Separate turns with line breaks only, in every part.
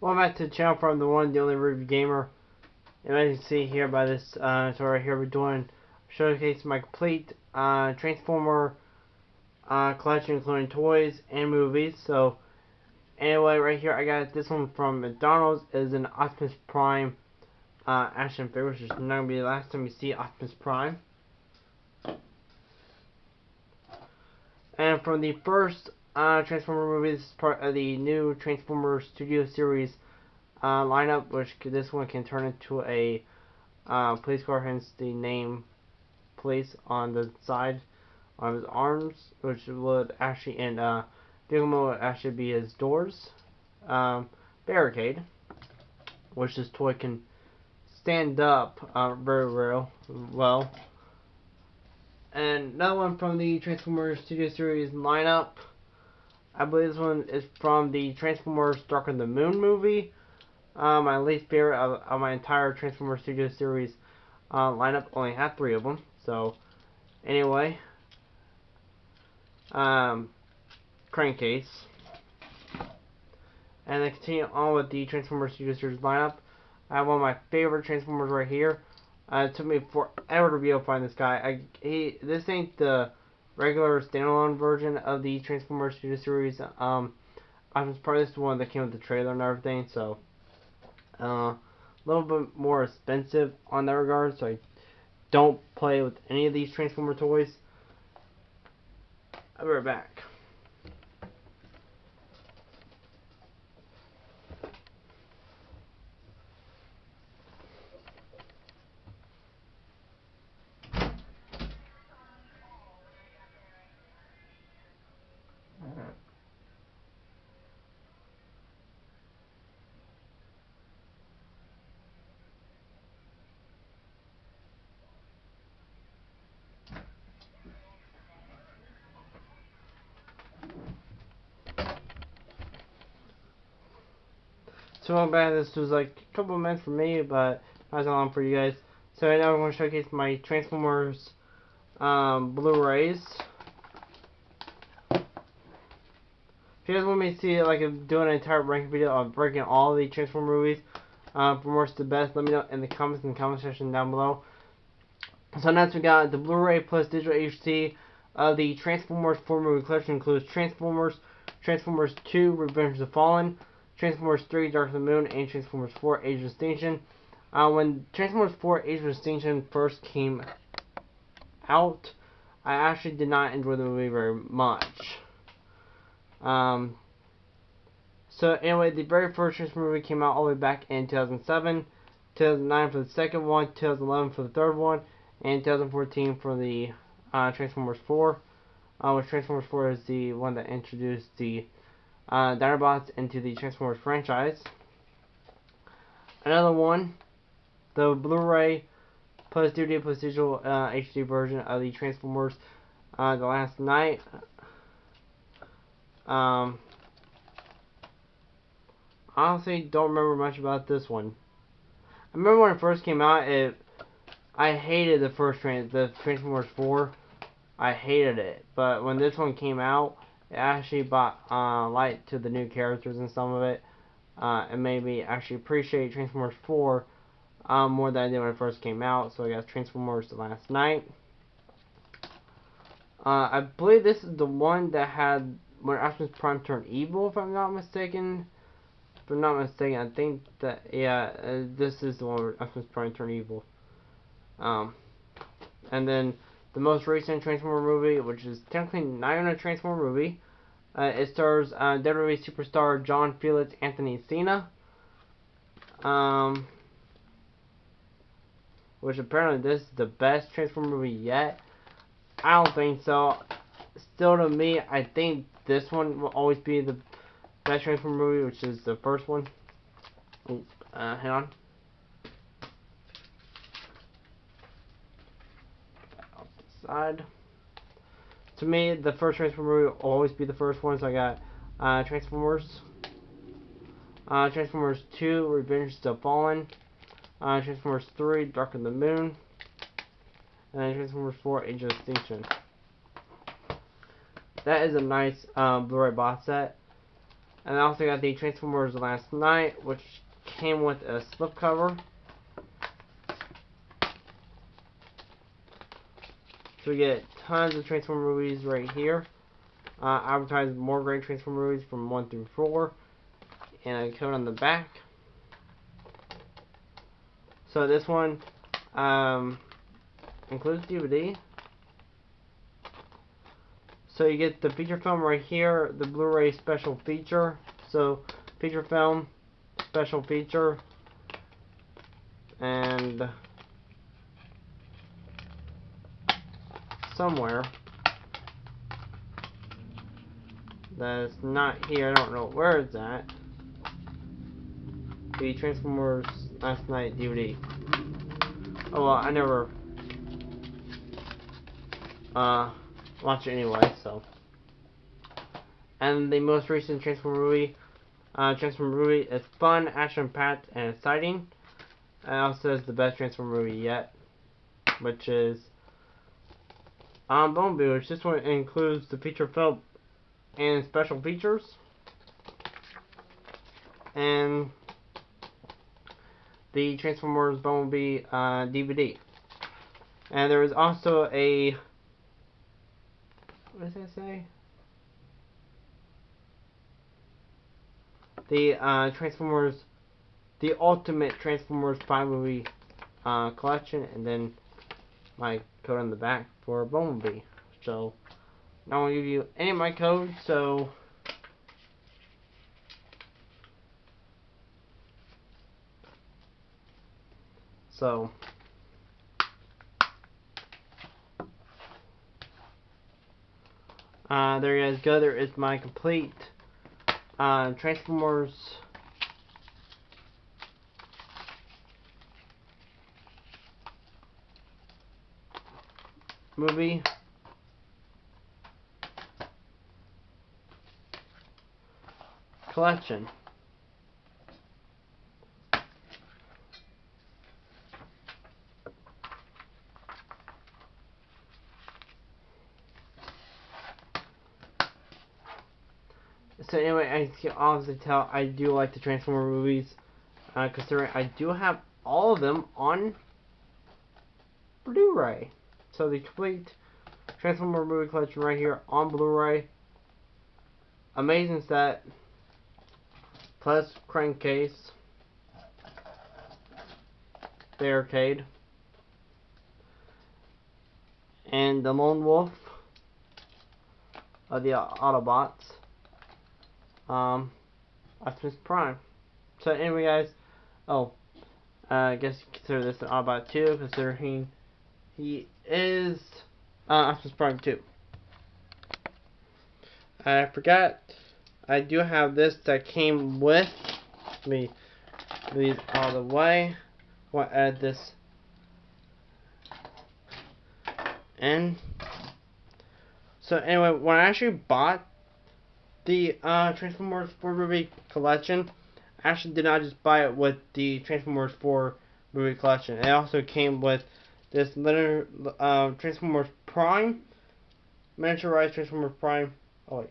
Welcome back to the channel from the one, the only Review Gamer. And as you can see here by this uh, right here, we're doing showcase my complete uh, Transformer uh, collection, including toys and movies. So anyway, right here, I got this one from McDonald's. Is an Optimus Prime uh, action figure, which is not gonna be the last time you see Optimus Prime. And from the first uh, Transformer movies, part of the new Transformer Studio Series uh, lineup, which this one can turn into a uh, police car, hence the name police on the side of his arms, which would actually in uh, mode would actually be his doors. Um, barricade, which this toy can stand up uh, very real well. And another one from the Transformers Studio Series lineup. I believe this one is from the Transformers Dark of the Moon movie. Uh, my least favorite of, of, my entire Transformers Studio Series uh, lineup. Only have three of them. So, anyway. Um, crankcase. And then continue on with the Transformers Studio Series lineup. I have one of my favorite Transformers right here. Uh, it took me forever to be able to find this guy. I, he, this ain't the regular standalone version of the Transformers Studio Series. Um, I was probably just the one that came with the trailer and everything, so uh, a little bit more expensive on that regard. So I don't play with any of these Transformer toys. I'll be right back. So bad this was like a couple minutes for me, but not so long for you guys. So right now I'm going to showcase my Transformers um, Blu-rays. If you guys want me to see like doing an entire ranking video of breaking all the Transformers movies uh, from worst to best, let me know in the comments in the comment section down below. So next we got the Blu-ray plus digital HD of the Transformers 4 movie collection includes Transformers, Transformers 2, Revenge of the Fallen, Transformers 3 Dark of the Moon, and Transformers 4 Age of Extinction. Uh, when Transformers 4 Age of Extinction first came out, I actually did not enjoy the movie very much. Um, so anyway, the very first Transformers movie came out all the way back in 2007, 2009 for the second one, 2011 for the third one, and 2014 for the uh, Transformers 4. Uh, which Transformers 4 is the one that introduced the uh, Dinobots into the Transformers franchise. Another one, the Blu-ray plus DVD plus digital uh, HD version of the Transformers uh, The Last Knight. Um, honestly, don't remember much about this one. I remember when it first came out, it I hated the first trans the Transformers 4. I hated it, but when this one came out, it actually brought uh, light to the new characters and some of it. Uh, and made me actually appreciate Transformers 4 um, more than I did when it first came out. So I got Transformers Last Knight. Uh, I believe this is the one that had when Optimus Prime turned evil, if I'm not mistaken. If I'm not mistaken, I think that, yeah, uh, this is the one where Optimus Prime turned evil. Um, and then the most recent Transformer movie, which is technically not even a Transformer movie. Uh, it stars uh, WWE superstar John Felix Anthony Cena. Um, which apparently this is the best Transformer movie yet. I don't think so. Still to me, I think this one will always be the best Transformer movie, which is the first one. Uh, hang on. Side. To me, the first Transformer will always be the first one, so I got uh, Transformers. Uh, Transformers 2, Revenge of the Fallen. Uh, Transformers 3, Dark of the Moon. And then Transformers 4, Age of Extinction. That is a nice um, Blu-ray box set. And I also got the Transformers Last Knight, which came with a slipcover. So we get tons of Transformer movies right here. Uh, advertise more great Transformer movies from 1 through 4. And a code on the back. So this one um, includes DVD. So you get the feature film right here, the Blu-ray special feature. So feature film, special feature, and somewhere that's not here. I don't know where it's at. The Transformers Last Knight DVD. Oh well, I never uh watch it anyway, so. And the most recent Transformer movie, uh, Transformer movie is fun, action-packed, and exciting. And also is the best Transformer movie yet, which is um, Bumblebee, which this one includes the feature film and special features. And the Transformers Bumblebee uh, DVD. And there is also a what does that say? The uh, Transformers, the Ultimate Transformers 5 movie uh, collection, and then my code on the back for Bumblebee. So, I won't give you any of my codes, so. So, Uh, there you guys go. There is my complete uh, Transformers movie. Collection. so anyway, I can obviously tell I do like the Transformer movies, uh, considering I do have all of them on Blu-ray. So the complete Transformer movie collection right here on Blu-ray. Amazing set. Plus crankcase. Barricade. And the Lone Wolf of the Autobots um, Optimus Prime. So anyway, guys, oh, uh, I guess you consider this an Autobot too, considering he is uh, Optimus Prime 2. I forgot, I do have this that came with me. These all the way. To add this in. So anyway, when I actually bought the uh, Transformers 4 movie collection, I actually did not just buy it with the Transformers 4 movie collection. It also came with this little uh, Transformers Prime, miniaturized Transformers Prime. Oh wait.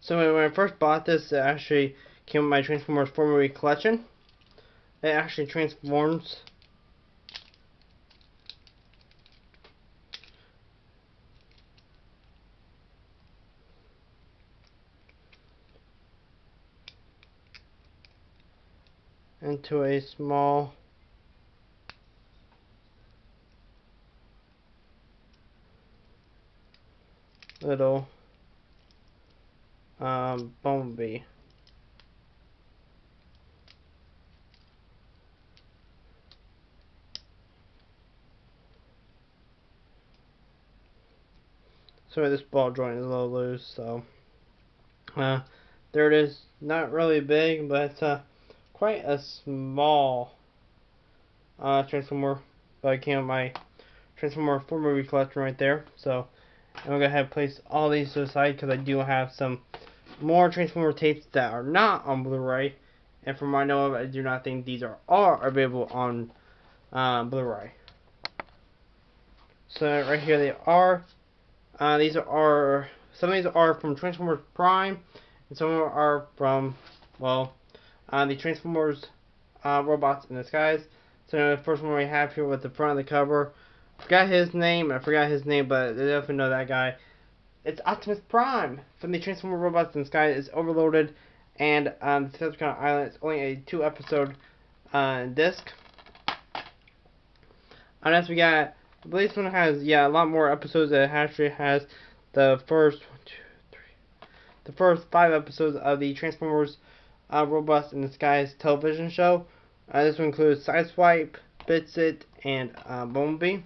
So when I first bought this, it actually came with my Transformers 4 movie collection. It actually transforms into a small little um, bumblebee. So this ball joint is a little loose, so uh, there it is. Not really big, but uh, quite a small uh, Transformer, but I with my Transformer 4 movie collection right there. So I'm going to go ahead and place all these to the side because I do have some more Transformer tapes that are not on Blu-ray. And from I know of, I do not think these are, are available on uh, Blu-ray. So right here they are. Uh, these are some of these are from Transformers Prime, and some are from, well, uh, the Transformers uh, robots in disguise. So the first one we have here with the front of the cover. Forgot his name. I forgot his name, but I definitely know that guy. It's Optimus Prime from the Transformer robots in Disguise It's overloaded, and um, the Decepticon Island is only a two episode uh, disc. And we got, I believe this one has yeah a lot more episodes. It actually has the first one, two, three, the first five episodes of the Transformers uh, Robots in Disguise television show. Uh, this one includes Sideswipe, Bitsit, and uh, Bumblebee.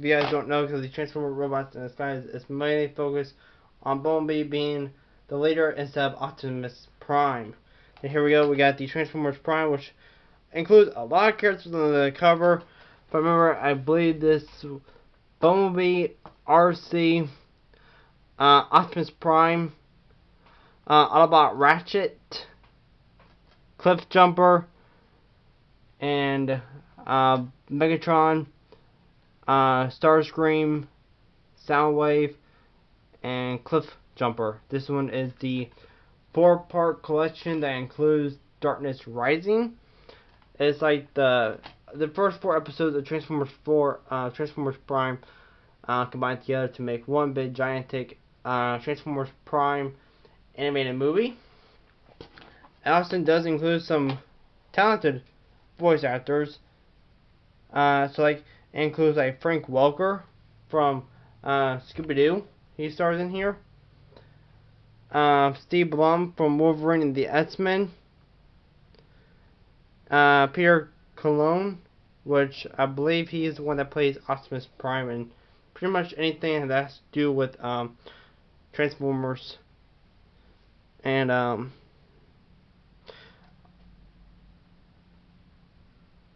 If you guys don't know, because the Transformer Robots in Disguise is mainly focused on Bumblebee being the leader instead of Optimus Prime. And here we go, we got the Transformers Prime, which includes a lot of characters on the cover. But remember, I believe this Bumblebee, Arcee, uh, Optimus Prime, uh, Autobot Ratchet, Cliffjumper, and uh, Megatron, uh, Starscream, Soundwave, and Cliff Jumper. This one is the four-part collection that includes Darkness Rising. It's like the the first four episodes of Transformers 4, uh, Transformers Prime, uh, combined together to make one big gigantic uh, Transformers Prime animated movie. Austin does include some talented voice actors. Uh, so like includes like Frank Welker from uh, Scooby Doo. He stars in here. Uh, Steve Blum from Wolverine and the X-Men. Uh, Peter Cullen, which I believe he is the one that plays Optimus Prime and pretty much anything that has to do with um, Transformers. And um,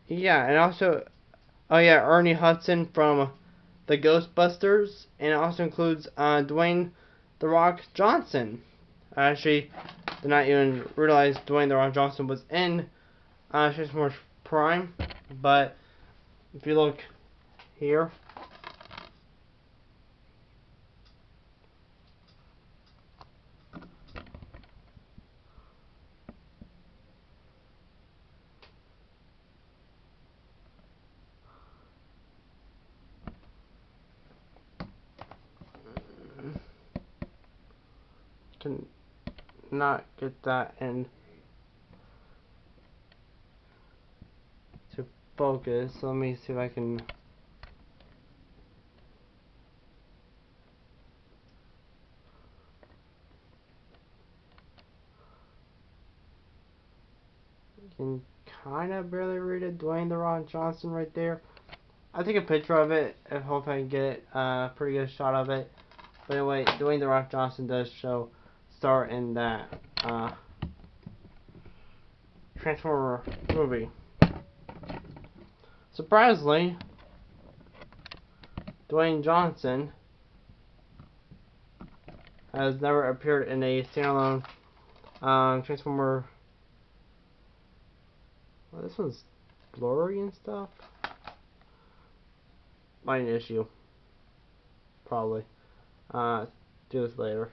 Yeah, and also, oh yeah, Ernie Hudson from the Ghostbusters, and it also includes uh, Dwayne the Rock Johnson. I actually did not even realize Dwayne the Rock Johnson was in uh, Transformers Prime, but if you look here, can not get that in to focus. Let me see if I can can kind of barely read it. Dwayne The Rock Johnson right there. I'll take a picture of it and hope I can get a pretty good shot of it. But anyway, Dwayne The Rock Johnson does show in that uh, Transformer movie. Surprisingly, Dwayne Johnson has never appeared in a standalone uh, Transformer. Well, this one's blurry and stuff. Might an issue. Probably. Uh, do this later.